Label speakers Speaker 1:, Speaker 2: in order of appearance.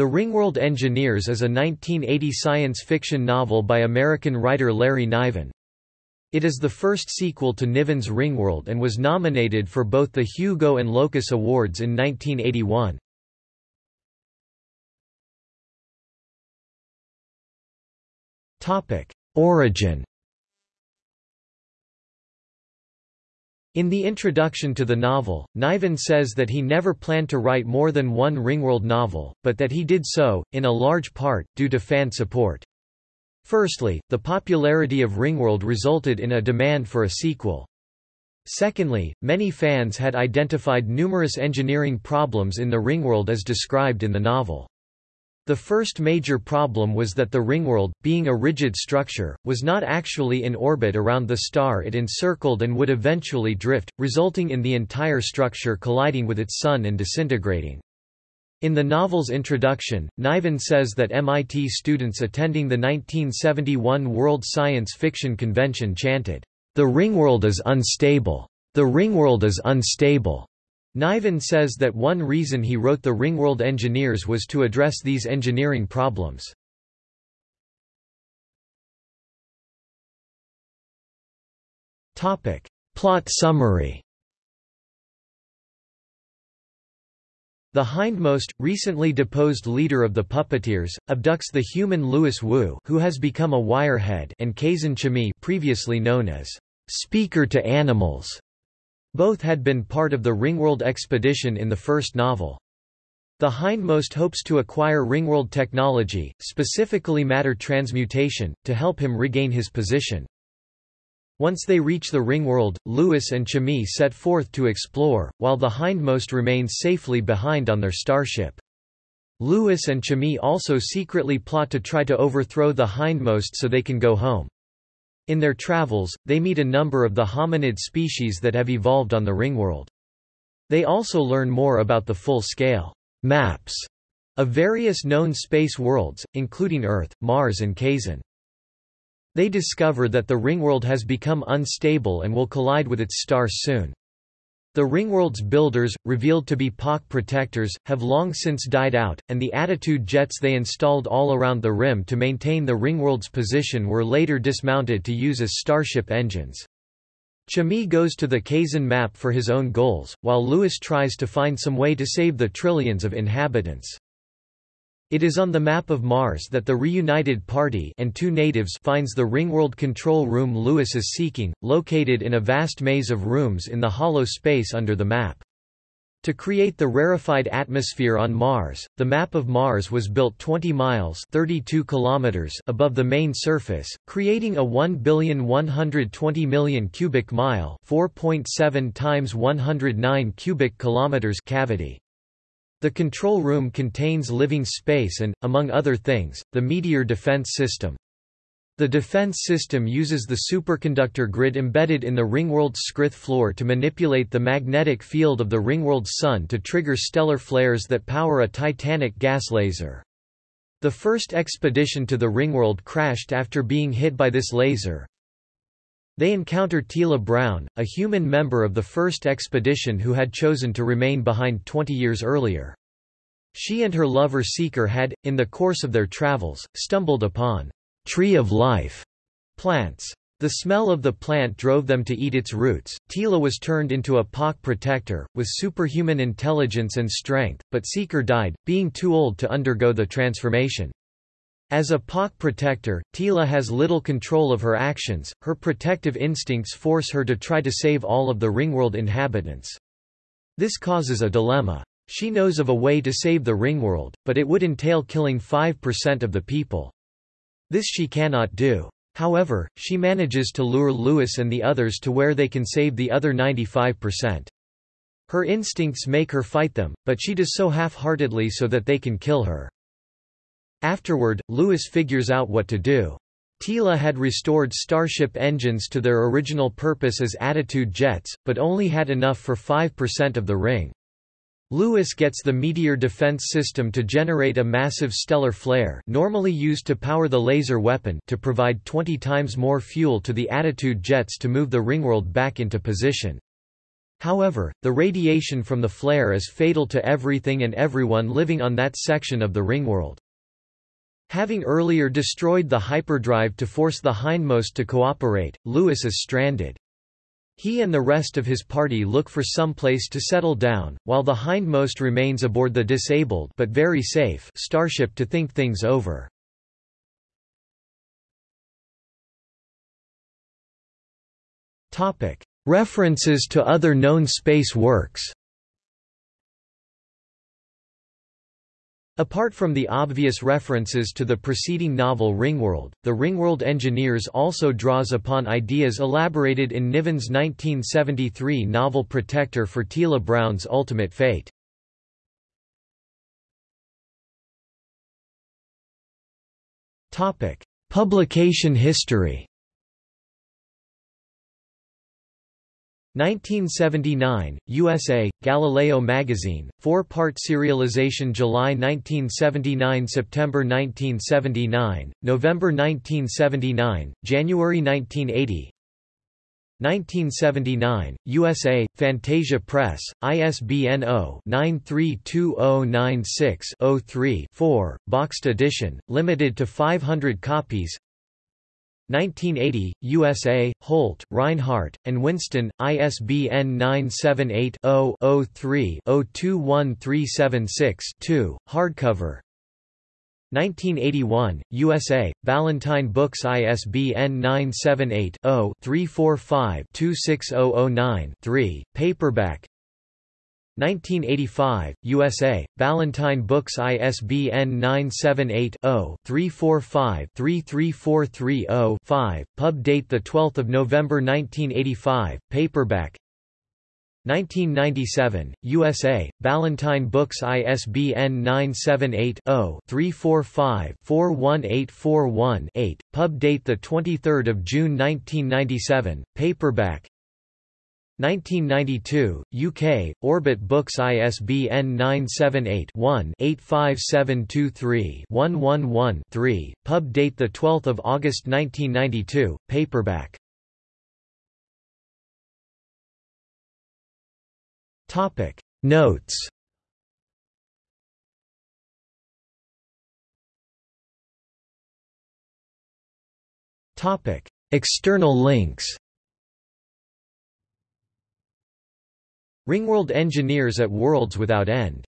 Speaker 1: The Ringworld Engineers is a 1980 science fiction novel by American writer Larry Niven. It is the first sequel to Niven's Ringworld and was nominated for both the Hugo and Locus Awards in 1981. Origin In the introduction to the novel, Niven says that he never planned to write more than one Ringworld novel, but that he did so, in a large part, due to fan support. Firstly, the popularity of Ringworld resulted in a demand for a sequel. Secondly, many fans had identified numerous engineering problems in the Ringworld as described in the novel. The first major problem was that the ringworld, being a rigid structure, was not actually in orbit around the star it encircled and would eventually drift, resulting in the entire structure colliding with its sun and disintegrating. In the novel's introduction, Niven says that MIT students attending the 1971 World Science Fiction Convention chanted, "'The ringworld is unstable! The ringworld is unstable!' Niven says that one reason he wrote the Ringworld Engineers was to address these engineering problems. Topic. Plot summary The hindmost, recently deposed leader of the puppeteers, abducts the human Louis Wu who has become a wirehead and Kzin Chmeee previously known as speaker to animals both had been part of the Ringworld expedition in the first novel. The hindmost hopes to acquire Ringworld technology, specifically matter transmutation, to help him regain his position. Once they reach the Ringworld, Louis and Chmeee set forth to explore, while the hindmost remains safely behind on their starship. Louis and Chmeee also secretly plot to try to overthrow the hindmost so they can go home. In their travels, they meet a number of the hominid species that have evolved on the ringworld. They also learn more about the full-scale maps of various known space worlds, including Earth, Mars and Kzin. They discover that the ringworld has become unstable and will collide with its stars soon. The Ringworld's builders, revealed to be Pak protectors, have long since died out, and the attitude jets they installed all around the rim to maintain the Ringworld's position were later dismounted to use as starship engines. Chmeee goes to the Kzin map for his own goals, while Louis tries to find some way to save the trillions of inhabitants. It is on the map of Mars that the reunited party and two natives finds the Ringworld control room Louis is seeking, located in a vast maze of rooms in the hollow space under the map. To create the rarefied atmosphere on Mars, the map of Mars was built 20 miles 32 kilometers above the main surface, creating a 1,120,000,000 cubic mile 4.7 times 109 cubic kilometers cavity. The control room contains living space and, among other things, the Meteor defense system. The defense system uses the superconductor grid embedded in the Ringworld's scrith floor to manipulate the magnetic field of the Ringworld's sun to trigger stellar flares that power a titanic gas laser. The first expedition to the Ringworld crashed after being hit by this laser. They encounter Teela Brown, a human member of the first expedition who had chosen to remain behind 20 years earlier. She and her lover Seeker had, in the course of their travels, stumbled upon tree of life plants. The smell of the plant drove them to eat its roots. Teela was turned into a Pak protector, with superhuman intelligence and strength, but Seeker died, being too old to undergo the transformation. As a Pak protector, Teela has little control of her actions, her protective instincts force her to try to save all of the Ringworld inhabitants. This causes a dilemma. She knows of a way to save the Ringworld, but it would entail killing 5% of the people. This she cannot do. However, she manages to lure Louis and the others to where they can save the other 95%. Her instincts make her fight them, but she does so half-heartedly so that they can kill her. Afterward, Louis figures out what to do. Teela had restored Starship engines to their original purpose as attitude jets, but only had enough for 5% of the ring. Louis gets the Meteor defense system to generate a massive stellar flare normally used to power the laser weapon to provide 20 times more fuel to the attitude jets to move the ringworld back into position. However, the radiation from the flare is fatal to everything and everyone living on that section of the ringworld. Having earlier destroyed the hyperdrive to force the hindmost to cooperate, Louis is stranded. He and the rest of his party look for some place to settle down, while the hindmost remains aboard the disabled but very safe starship to think things over. References to other known space works Apart from the obvious references to the preceding novel Ringworld, the Ringworld Engineers also draws upon ideas elaborated in Niven's 1973 novel Protector for Teela Brown's Ultimate Fate. Publication history 1979, USA, Galileo magazine, four-part serialization July 1979 September 1979, November 1979, January 1980 1979, USA, Phantasia Press, ISBN 0-932096-03-4, boxed edition, limited to 500 copies 1980, USA, Holt, Rinehart, and Winston, ISBN 978-0-03-021376-2, hardcover. 1981, USA, Ballantine Books ISBN 978-0-345-26009-3, paperback 1985, USA, Ballantine Books ISBN 978-0-345-33430-5, pub date 12 November 1985, paperback. 1997, USA, Ballantine Books ISBN 978-0-345-41841-8, pub date 23 June 1997, paperback 1992, UK, Orbit Books ISBN 978-1-85723-111-3, pub date 12 August 1992, paperback. Notes. Topic. External links Ringworld Engineers at Worlds Without End